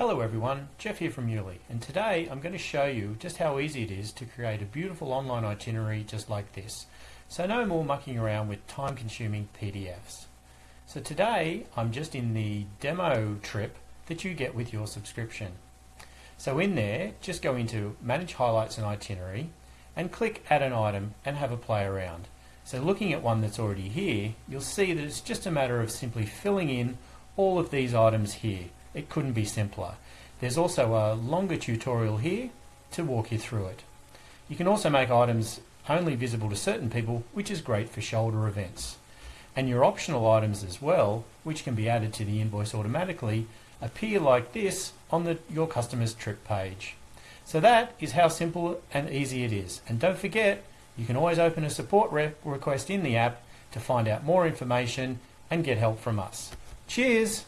Hello everyone, Jeff here from Yuli and today I'm going to show you just how easy it is to create a beautiful online itinerary just like this. So no more mucking around with time consuming PDFs. So today I'm just in the demo trip that you get with your subscription. So in there just go into manage highlights and itinerary and click add an item and have a play around. So looking at one that's already here you'll see that it's just a matter of simply filling in all of these items here it couldn't be simpler. There's also a longer tutorial here to walk you through it. You can also make items only visible to certain people, which is great for shoulder events. And your optional items as well, which can be added to the invoice automatically, appear like this on the, your customer's trip page. So that is how simple and easy it is. And don't forget, you can always open a support request in the app to find out more information and get help from us. Cheers!